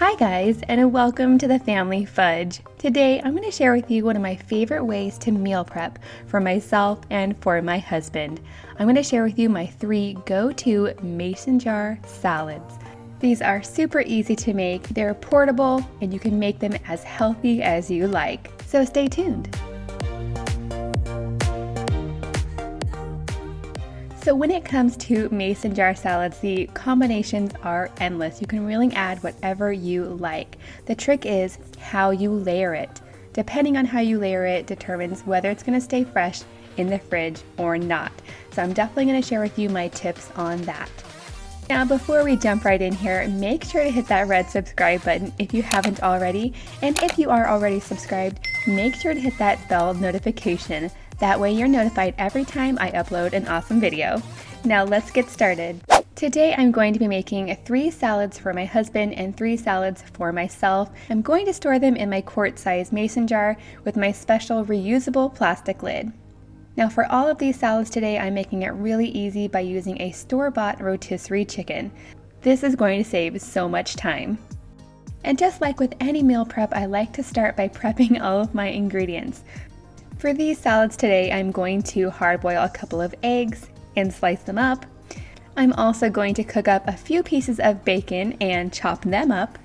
Hi guys, and welcome to the Family Fudge. Today I'm going to share with you one of my favorite ways to meal prep for myself and for my husband. I'm going to share with you my three go-to mason jar salads. These are super easy to make, they're portable, and you can make them as healthy as you like. So stay tuned. So when it comes to mason jar salads, the combinations are endless. You can really add whatever you like. The trick is how you layer it. Depending on how you layer it determines whether it's gonna stay fresh in the fridge or not. So I'm definitely gonna share with you my tips on that. Now before we jump right in here, make sure to hit that red subscribe button if you haven't already. And if you are already subscribed, make sure to hit that bell notification that way you're notified every time I upload an awesome video. Now let's get started. Today I'm going to be making three salads for my husband and three salads for myself. I'm going to store them in my quart size mason jar with my special reusable plastic lid. Now for all of these salads today, I'm making it really easy by using a store-bought rotisserie chicken. This is going to save so much time. And just like with any meal prep, I like to start by prepping all of my ingredients. For these salads today, I'm going to hard boil a couple of eggs and slice them up. I'm also going to cook up a few pieces of bacon and chop them up.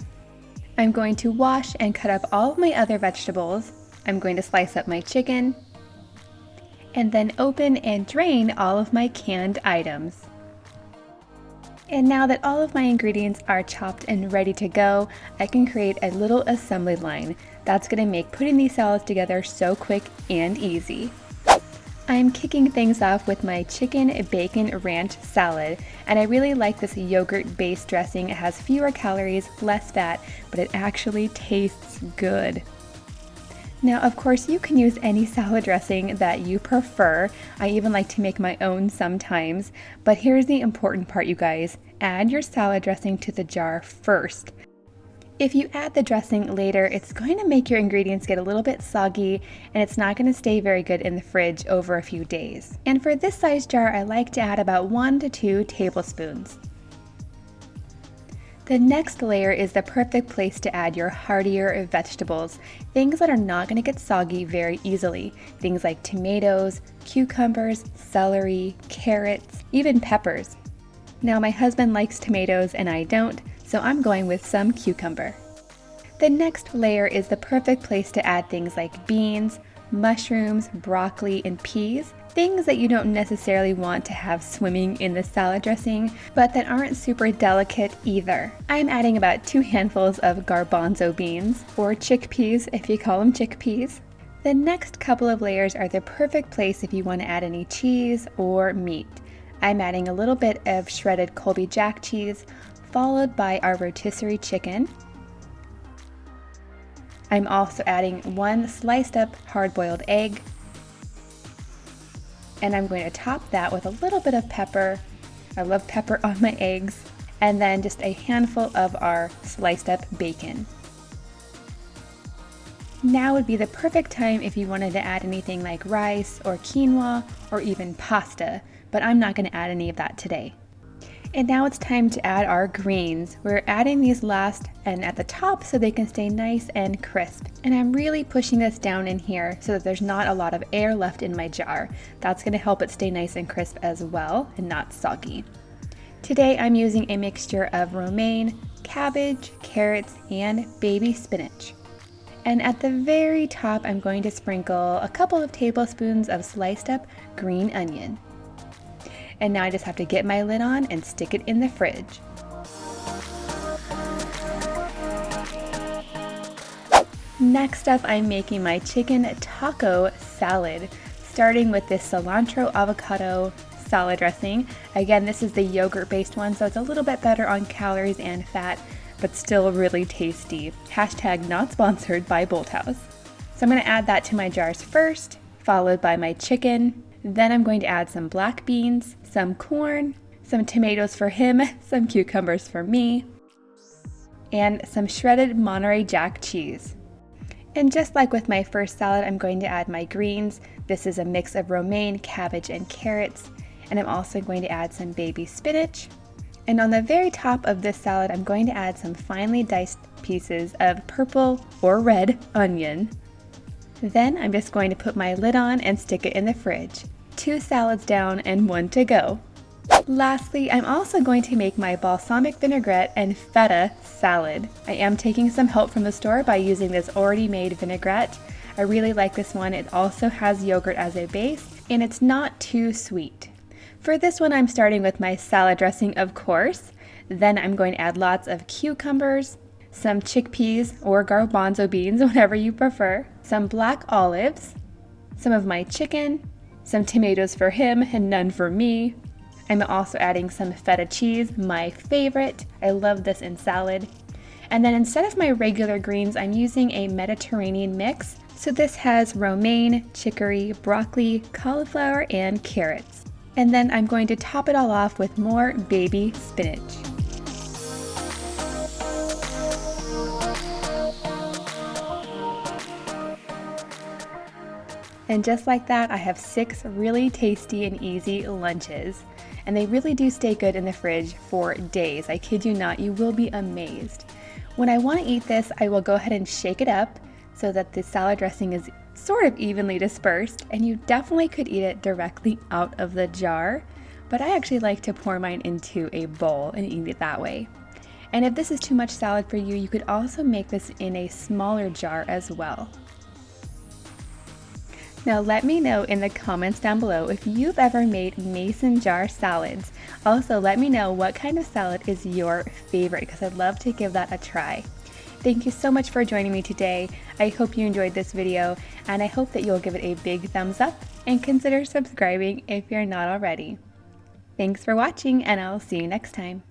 I'm going to wash and cut up all of my other vegetables. I'm going to slice up my chicken and then open and drain all of my canned items. And now that all of my ingredients are chopped and ready to go, I can create a little assembly line. That's gonna make putting these salads together so quick and easy. I'm kicking things off with my chicken bacon ranch salad, and I really like this yogurt based dressing. It has fewer calories, less fat, but it actually tastes good. Now, of course, you can use any salad dressing that you prefer. I even like to make my own sometimes. But here's the important part, you guys. Add your salad dressing to the jar first. If you add the dressing later, it's going to make your ingredients get a little bit soggy and it's not going to stay very good in the fridge over a few days. And for this size jar, I like to add about one to two tablespoons. The next layer is the perfect place to add your heartier vegetables, things that are not going to get soggy very easily. Things like tomatoes, cucumbers, celery, carrots, even peppers. Now my husband likes tomatoes and I don't, so I'm going with some cucumber. The next layer is the perfect place to add things like beans, mushrooms, broccoli, and peas, things that you don't necessarily want to have swimming in the salad dressing, but that aren't super delicate either. I'm adding about two handfuls of garbanzo beans, or chickpeas if you call them chickpeas. The next couple of layers are the perfect place if you want to add any cheese or meat. I'm adding a little bit of shredded Colby Jack cheese, followed by our rotisserie chicken, I'm also adding one sliced up hard-boiled egg. And I'm going to top that with a little bit of pepper. I love pepper on my eggs. And then just a handful of our sliced up bacon. Now would be the perfect time if you wanted to add anything like rice or quinoa or even pasta, but I'm not going to add any of that today. And now it's time to add our greens. We're adding these last and at the top so they can stay nice and crisp. And I'm really pushing this down in here so that there's not a lot of air left in my jar. That's gonna help it stay nice and crisp as well and not soggy. Today I'm using a mixture of romaine, cabbage, carrots, and baby spinach. And at the very top, I'm going to sprinkle a couple of tablespoons of sliced up green onion. And now I just have to get my lid on and stick it in the fridge. Next up, I'm making my chicken taco salad, starting with this cilantro avocado salad dressing. Again, this is the yogurt based one, so it's a little bit better on calories and fat, but still really tasty. Hashtag not sponsored by Bolthouse. So I'm gonna add that to my jars first, followed by my chicken, then I'm going to add some black beans, some corn, some tomatoes for him, some cucumbers for me, and some shredded Monterey Jack cheese. And just like with my first salad, I'm going to add my greens. This is a mix of romaine, cabbage, and carrots. And I'm also going to add some baby spinach, And on the very top of this salad, I'm going to add some finely diced pieces of purple or red onion. Then I'm just going to put my lid on and stick it in the fridge. Two salads down and one to go. Lastly, I'm also going to make my balsamic vinaigrette and feta salad. I am taking some help from the store by using this already made vinaigrette. I really like this one. It also has yogurt as a base and it's not too sweet. For this one, I'm starting with my salad dressing, of course. Then I'm going to add lots of cucumbers, some chickpeas or garbanzo beans, whatever you prefer, some black olives, some of my chicken, some tomatoes for him and none for me. I'm also adding some feta cheese, my favorite. I love this in salad. And then instead of my regular greens, I'm using a Mediterranean mix. So this has romaine, chicory, broccoli, cauliflower, and carrots. And then I'm going to top it all off with more baby spinach. And just like that, I have six really tasty and easy lunches. And they really do stay good in the fridge for days. I kid you not, you will be amazed. When I want to eat this, I will go ahead and shake it up so that the salad dressing is sort of evenly dispersed, and you definitely could eat it directly out of the jar, but I actually like to pour mine into a bowl and eat it that way. And if this is too much salad for you, you could also make this in a smaller jar as well. Now let me know in the comments down below if you've ever made mason jar salads. Also let me know what kind of salad is your favorite because I'd love to give that a try. Thank you so much for joining me today. I hope you enjoyed this video and I hope that you'll give it a big thumbs up and consider subscribing if you're not already. Thanks for watching and I'll see you next time.